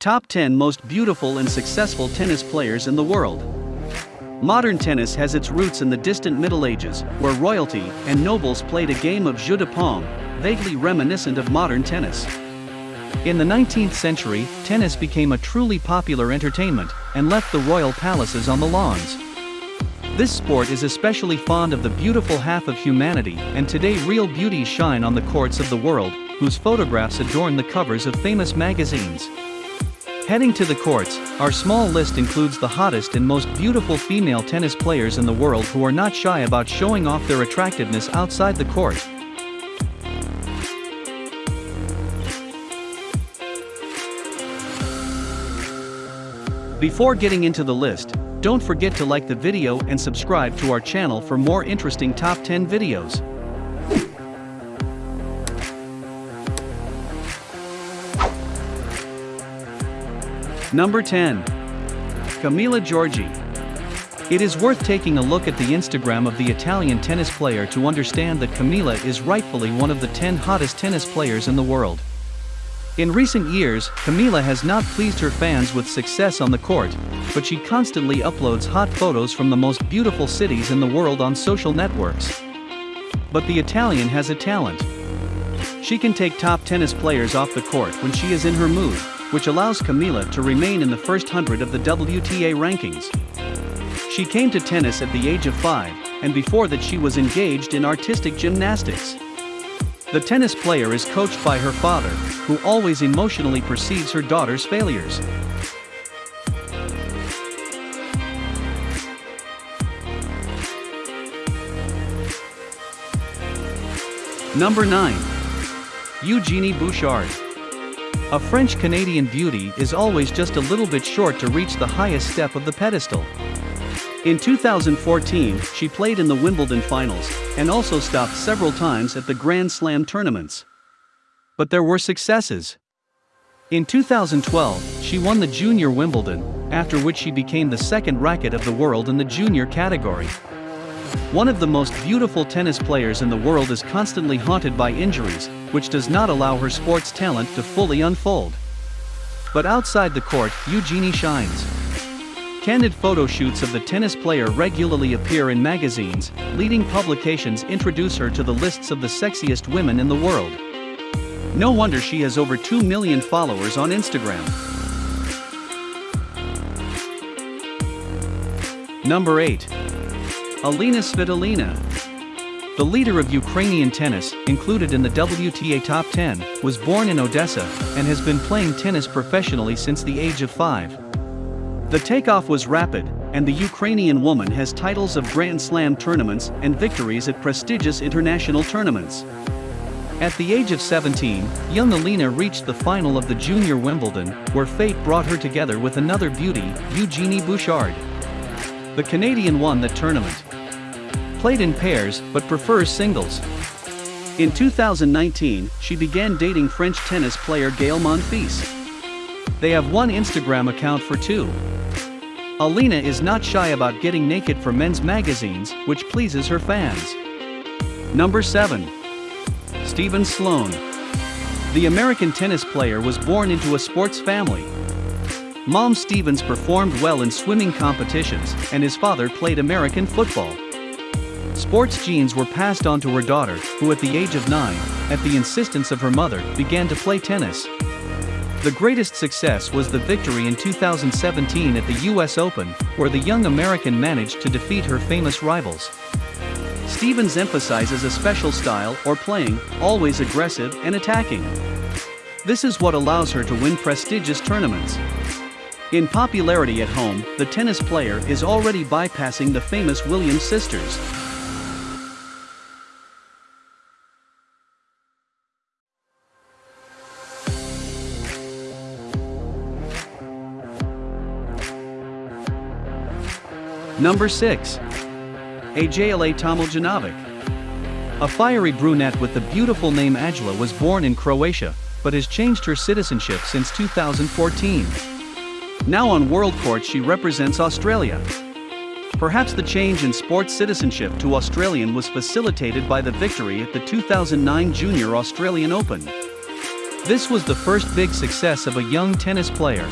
Top 10 Most Beautiful and Successful Tennis Players in the World. Modern tennis has its roots in the distant Middle Ages, where royalty and nobles played a game of jeu de paume, vaguely reminiscent of modern tennis. In the 19th century, tennis became a truly popular entertainment and left the royal palaces on the lawns. This sport is especially fond of the beautiful half of humanity, and today real beauties shine on the courts of the world, whose photographs adorn the covers of famous magazines. Heading to the courts, our small list includes the hottest and most beautiful female tennis players in the world who are not shy about showing off their attractiveness outside the court. Before getting into the list, don't forget to like the video and subscribe to our channel for more interesting top 10 videos. Number 10. Camila Giorgi. It is worth taking a look at the Instagram of the Italian tennis player to understand that Camila is rightfully one of the 10 hottest tennis players in the world. In recent years, Camila has not pleased her fans with success on the court, but she constantly uploads hot photos from the most beautiful cities in the world on social networks. But the Italian has a talent. She can take top tennis players off the court when she is in her mood, which allows Camila to remain in the first hundred of the WTA rankings. She came to tennis at the age of five, and before that she was engaged in artistic gymnastics. The tennis player is coached by her father, who always emotionally perceives her daughter's failures. Number 9. Eugenie Bouchard. A French-Canadian beauty is always just a little bit short to reach the highest step of the pedestal. In 2014, she played in the Wimbledon finals, and also stopped several times at the Grand Slam tournaments. But there were successes. In 2012, she won the Junior Wimbledon, after which she became the second racket of the world in the junior category. One of the most beautiful tennis players in the world is constantly haunted by injuries, which does not allow her sports talent to fully unfold. But outside the court, Eugenie shines. Candid photo shoots of the tennis player regularly appear in magazines, leading publications introduce her to the lists of the sexiest women in the world. No wonder she has over 2 million followers on Instagram. Number 8. Alina Svitolina. The leader of Ukrainian tennis, included in the WTA Top 10, was born in Odessa and has been playing tennis professionally since the age of 5. The takeoff was rapid, and the Ukrainian woman has titles of Grand Slam tournaments and victories at prestigious international tournaments. At the age of 17, young Alina reached the final of the Junior Wimbledon, where fate brought her together with another beauty, Eugenie Bouchard. The Canadian won the tournament. Played in pairs but prefers singles. In 2019, she began dating French tennis player Gael Monfils. They have one Instagram account for two. Alina is not shy about getting naked for men's magazines, which pleases her fans. Number 7. Stephen Sloan. The American tennis player was born into a sports family. Mom Stevens performed well in swimming competitions, and his father played American football. Sports genes were passed on to her daughter, who at the age of 9, at the insistence of her mother, began to play tennis. The greatest success was the victory in 2017 at the US Open, where the young American managed to defeat her famous rivals. Stephens emphasizes a special style or playing, always aggressive and attacking. This is what allows her to win prestigious tournaments. In popularity at home, the tennis player is already bypassing the famous Williams sisters. Number 6. Ajla Tomljanovic. A fiery brunette with the beautiful name Ajla was born in Croatia, but has changed her citizenship since 2014. Now on World Court she represents Australia. Perhaps the change in sports citizenship to Australian was facilitated by the victory at the 2009 Junior Australian Open. This was the first big success of a young tennis player.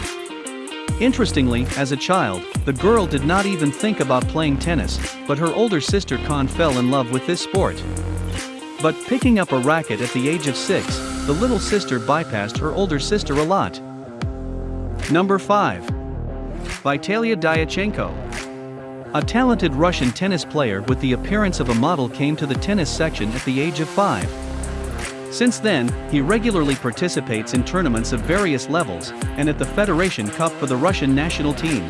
Interestingly, as a child, the girl did not even think about playing tennis, but her older sister Con fell in love with this sport. But picking up a racket at the age of 6, the little sister bypassed her older sister a lot. Number 5. Vitalia Dyachenko. A talented Russian tennis player with the appearance of a model came to the tennis section at the age of 5. Since then, he regularly participates in tournaments of various levels, and at the Federation Cup for the Russian national team.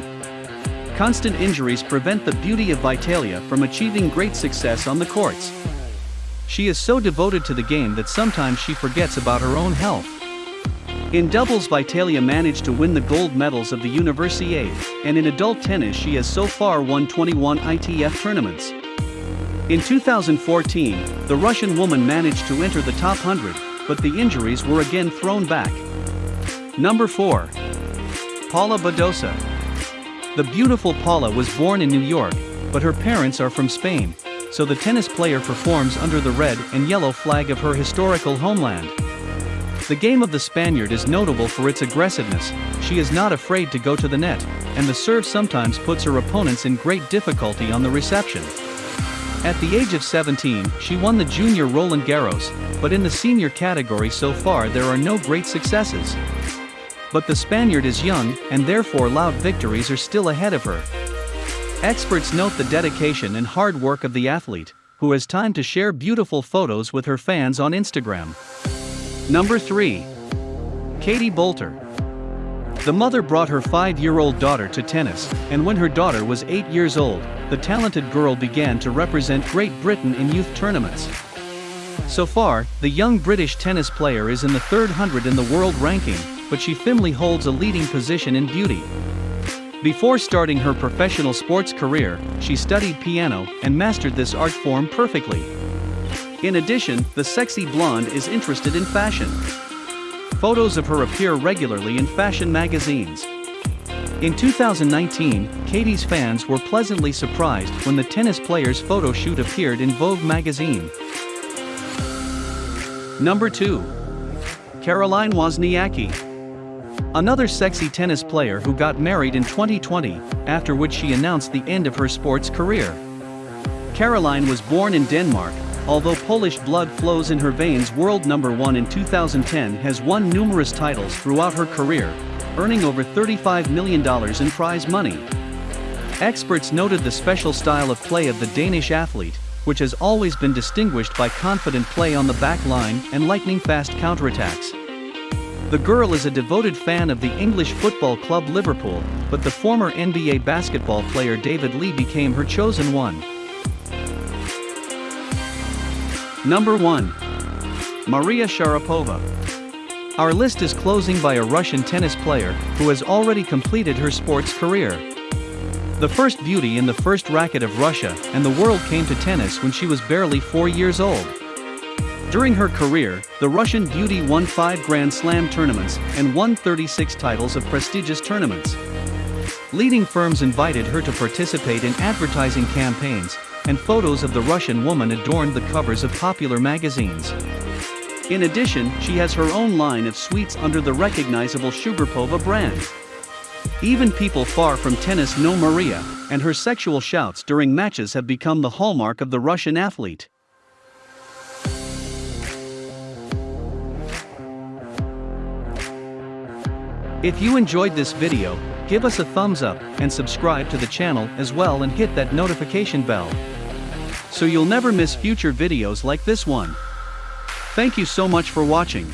Constant injuries prevent the beauty of Vitalia from achieving great success on the courts. She is so devoted to the game that sometimes she forgets about her own health. In doubles Vitalia managed to win the gold medals of the Universiade, and in adult tennis she has so far won 21 ITF tournaments. In 2014, the Russian woman managed to enter the top 100, but the injuries were again thrown back. Number 4. Paula Badosa. The beautiful Paula was born in New York, but her parents are from Spain, so the tennis player performs under the red and yellow flag of her historical homeland. The game of the Spaniard is notable for its aggressiveness, she is not afraid to go to the net, and the serve sometimes puts her opponents in great difficulty on the reception. At the age of 17, she won the junior Roland Garros, but in the senior category so far there are no great successes. But the Spaniard is young, and therefore loud victories are still ahead of her. Experts note the dedication and hard work of the athlete, who has time to share beautiful photos with her fans on Instagram. Number 3. Katie Boulter. The mother brought her five year old daughter to tennis, and when her daughter was eight years old, the talented girl began to represent Great Britain in youth tournaments. So far, the young British tennis player is in the third hundred in the world ranking, but she firmly holds a leading position in beauty. Before starting her professional sports career, she studied piano and mastered this art form perfectly. In addition, the sexy blonde is interested in fashion. Photos of her appear regularly in fashion magazines. In 2019, Katie's fans were pleasantly surprised when the tennis player's photo shoot appeared in Vogue magazine. Number 2. Caroline Wozniacki. Another sexy tennis player who got married in 2020, after which she announced the end of her sports career. Caroline was born in Denmark, although Polish blood flows in her veins world number 1 in 2010 has won numerous titles throughout her career, earning over $35 million in prize money. Experts noted the special style of play of the Danish athlete, which has always been distinguished by confident play on the back line and lightning-fast counterattacks. The girl is a devoted fan of the English football club Liverpool, but the former NBA basketball player David Lee became her chosen one. Number 1. Maria Sharapova. Our list is closing by a Russian tennis player who has already completed her sports career. The first beauty in the first racket of Russia and the world came to tennis when she was barely four years old. During her career, the Russian beauty won five Grand Slam tournaments and won 36 titles of prestigious tournaments. Leading firms invited her to participate in advertising campaigns, and photos of the Russian woman adorned the covers of popular magazines. In addition, she has her own line of sweets under the recognizable Sugarpova brand. Even people far from tennis know Maria, and her sexual shouts during matches have become the hallmark of the Russian athlete. If you enjoyed this video, give us a thumbs up and subscribe to the channel as well and hit that notification bell. So you'll never miss future videos like this one. Thank you so much for watching.